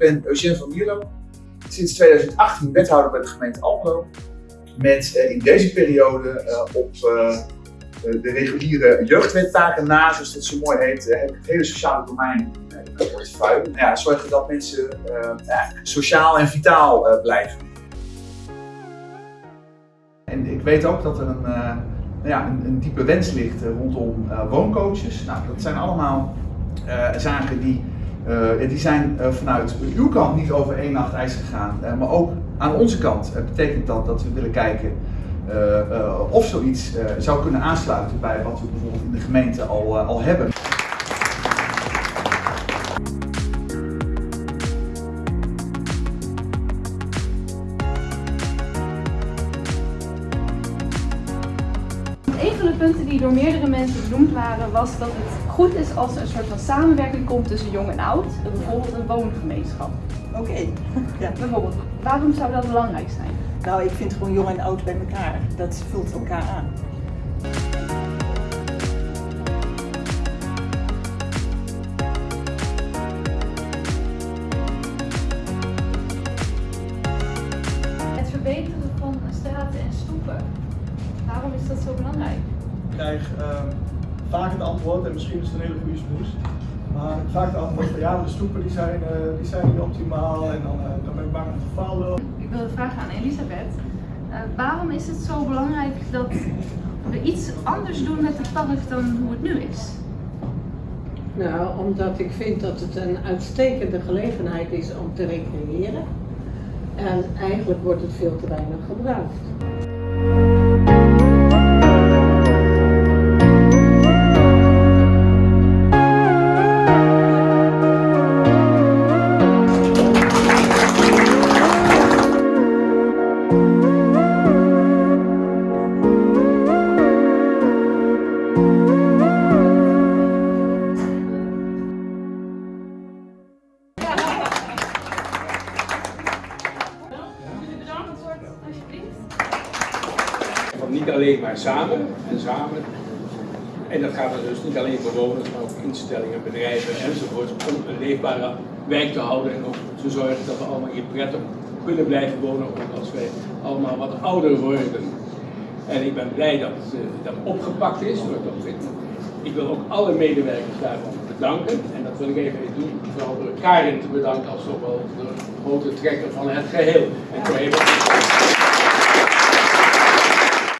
ben Eugène van Mierlo, sinds 2018 wethouder bij de gemeente Almelo. Met uh, in deze periode uh, op uh, de reguliere jeugdwettaken na, zoals dat zo mooi heet, heb ik het hele sociale domein in mijn portefeuille. Nou ja, zorgen dat mensen sociaal en vitaal blijven. En ik weet ook dat er een, ja, een, een diepe wens ligt rondom wooncoaches. Nou, dat zijn allemaal zaken die uh, die zijn uh, vanuit uw kant niet over één nacht ijs gegaan, uh, maar ook aan onze kant betekent dat dat we willen kijken of zoiets zou kunnen aansluiten bij wat we bijvoorbeeld in de gemeente al, al hebben. De punten die door meerdere mensen benoemd waren was dat het goed is als er een soort van samenwerking komt tussen jong en oud, bijvoorbeeld een woongemeenschap. Oké. Okay. Ja. Bijvoorbeeld, waarom zou dat belangrijk zijn? Nou, ik vind gewoon jong en oud bij elkaar. Dat vult elkaar aan. Het verbeteren van straten en stoepen. Waarom is dat zo belangrijk? Ik krijg uh, vaak het antwoord, en misschien is het een hele goede smoes, maar vaak het antwoord van ja, de stoepen die zijn, uh, die zijn niet optimaal en dan, uh, dan ben ik bang om te vallen. Ik wil vragen aan Elisabeth. Uh, waarom is het zo belangrijk dat we iets anders doen met het park dan hoe het nu is? Nou, omdat ik vind dat het een uitstekende gelegenheid is om te recreëren. En eigenlijk wordt het veel te weinig gebruikt. Niet alleen maar samen en samen. En dat gaat dus niet alleen voor bewoners, maar ook instellingen, bedrijven enzovoort. Om een leefbare wijk te houden en ook te zorgen dat we allemaal hier prettig kunnen blijven wonen, ook als wij allemaal wat ouder worden. En ik ben blij dat uh, dat opgepakt is Tom Ik wil ook alle medewerkers daarvan bedanken. En dat wil ik even doen, vooral door Karin te bedanken als toch wel de grote trekker van het geheel. En